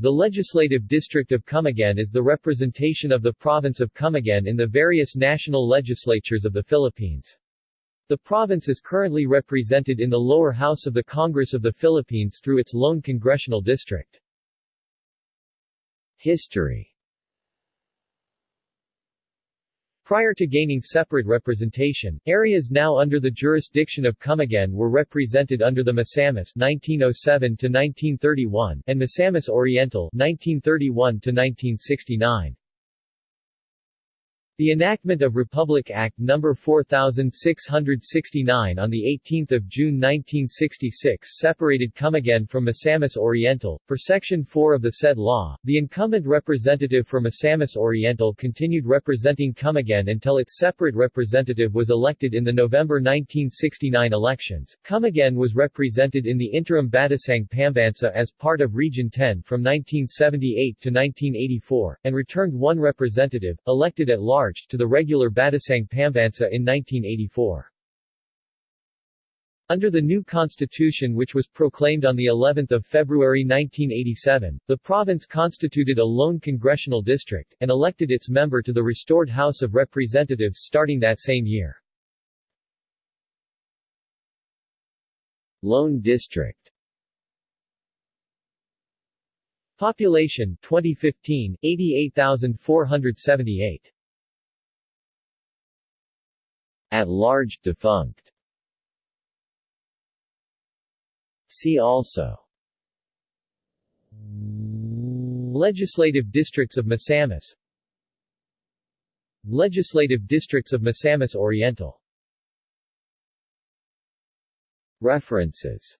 The Legislative District of Camiguin is the representation of the province of Camiguin in the various national legislatures of the Philippines. The province is currently represented in the lower house of the Congress of the Philippines through its lone congressional district. History Prior to gaining separate representation, areas now under the jurisdiction of Camiguin were represented under the Misamis (1907–1931) and Misamis Oriental (1931–1969). The enactment of Republic Act No. 4669 on 18 June 1966 separated Camiguin from Misamis Oriental. Per Section 4 of the said law, the incumbent representative for Misamis Oriental continued representing Camiguin until its separate representative was elected in the November 1969 elections. Camiguin was represented in the interim Batasang Pambansa as part of Region 10 from 1978 to 1984, and returned one representative, elected at large to the regular Batasang Pambansa in 1984. Under the new constitution which was proclaimed on the 11th of February 1987, the province constituted a lone congressional district, and elected its member to the restored House of Representatives starting that same year. Lone district Population 2015 88,478 at large, defunct. See also. Legislative districts of Misamis Legislative districts of Misamis Oriental. References